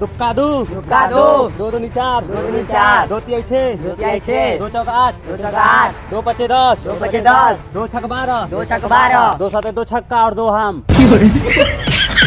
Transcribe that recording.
दुक्का दू दुक्का दो दो दूनी चार दो दूनी चार दो तिहाई छः। दो तिहाई छः। दो चौक आठ। दो चौक आठ। दो पच्चे दस। दो पचे दस। दो छक बारह। दो छक बारह। दो सात दो छक्का और दो हम।